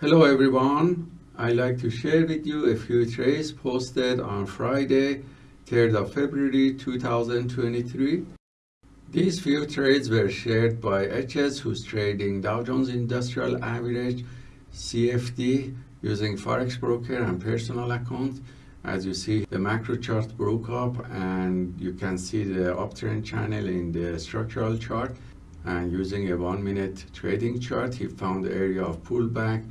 Hello everyone. I'd like to share with you a few trades posted on Friday, 3rd of February 2023. These few trades were shared by HS who's trading Dow Jones Industrial Average CFD using Forex Broker and personal account. As you see, the macro chart broke up and you can see the uptrend channel in the structural chart. And using a one minute trading chart, he found the area of pullback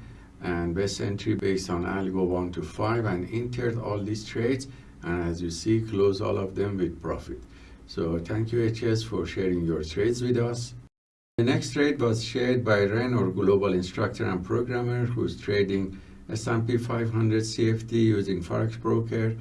and best entry based on algo 1 to 5 and entered all these trades. And as you see close all of them with profit. So thank you HS for sharing your trades with us. The next trade was shared by Ren or global instructor and programmer who's trading S&P 500 CFD using Forex broker.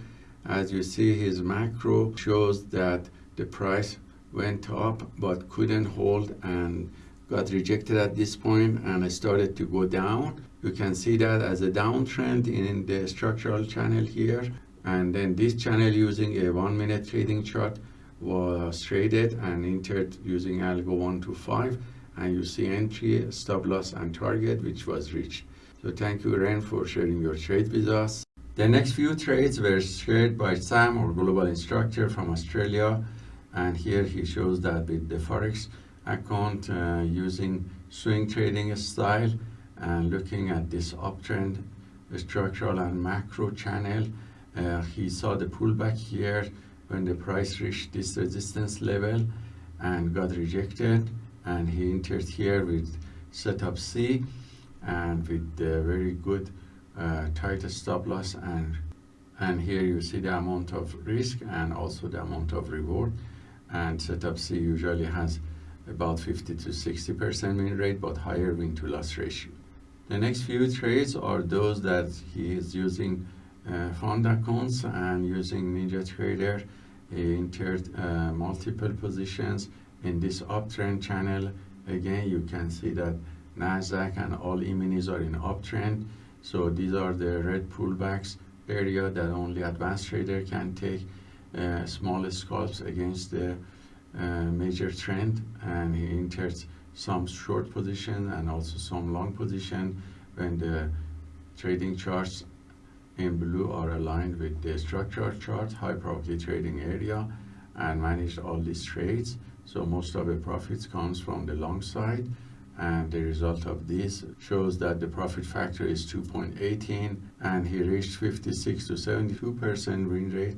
As you see his macro shows that the price went up but couldn't hold and got rejected at this point and started to go down you can see that as a downtrend in the structural channel here. And then this channel using a one minute trading chart was traded and entered using algo 1 to 5 and you see entry stop loss and target which was reached. So thank you Ren for sharing your trade with us. The next few trades were shared by Sam or global instructor from Australia. And here he shows that with the forex account uh, using swing trading style and looking at this uptrend structural and macro channel uh, he saw the pullback here when the price reached this resistance level and got rejected and he entered here with setup C and with very good uh, tight stop loss and and here you see the amount of risk and also the amount of reward. And setup C usually has about 50 to 60 percent win rate but higher win to loss ratio the next few trades are those that he is using uh, fund accounts and using NinjaTrader. He entered uh, multiple positions in this uptrend channel. Again, you can see that NASDAQ and all E-minis are in uptrend. So these are the red pullbacks area that only advanced trader can take uh, small scalps against the uh, major trend and he entered some short position and also some long position when the trading charts in blue are aligned with the structural chart, high probability trading area, and managed all these trades. So most of the profits comes from the long side, and the result of this shows that the profit factor is 2.18, and he reached 56 to 72% win rate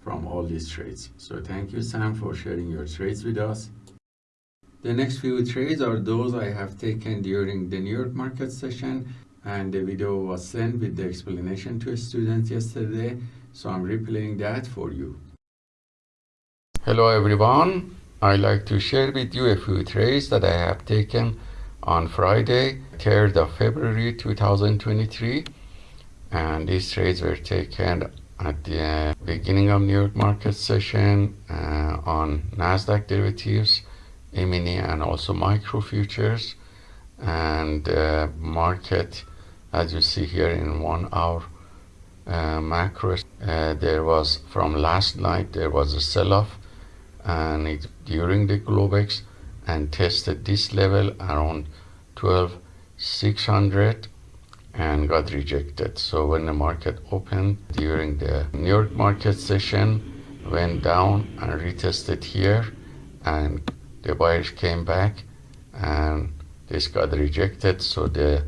from all these trades. So thank you, Sam, for sharing your trades with us. The next few trades are those I have taken during the New York market session and the video was sent with the explanation to students yesterday so I'm replaying that for you. Hello everyone, I'd like to share with you a few trades that I have taken on Friday 3rd of February 2023 and these trades were taken at the beginning of New York market session uh, on Nasdaq derivatives E-mini and also micro futures and uh, market as you see here in one hour uh, macro uh, there was from last night there was a sell-off and it during the globex and tested this level around 12600 and got rejected. So when the market opened during the new york market session went down and retested here and the buyers came back and this got rejected. So the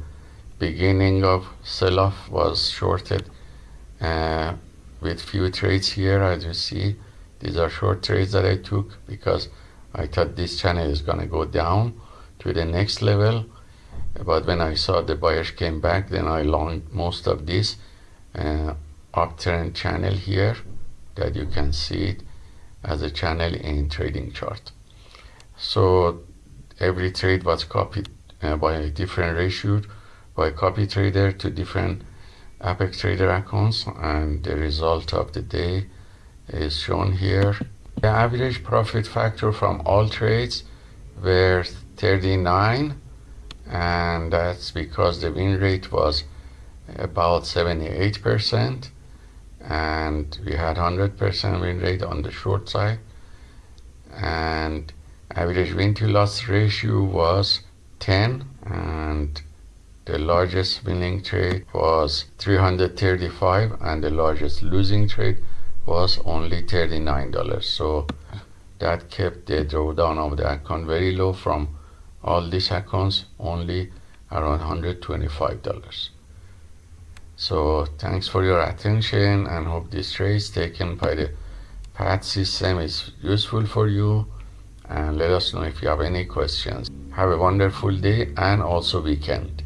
beginning of sell-off was shorted uh, with few trades here as you see. These are short trades that I took because I thought this channel is gonna go down to the next level. But when I saw the buyers came back then I longed most of this uh, uptrend channel here that you can see it as a channel in trading chart so every trade was copied uh, by a different ratio by copy trader to different apex trader accounts and the result of the day is shown here. The average profit factor from all trades were 39 and that's because the win rate was about 78 percent and we had 100 percent win rate on the short side and average win to loss ratio was 10 and the largest winning trade was 335 and the largest losing trade was only $39 so that kept the drawdown of the account very low from all these accounts only around $125 so thanks for your attention and hope this trade taken by the PAT system is useful for you and let us know if you have any questions. Have a wonderful day and also weekend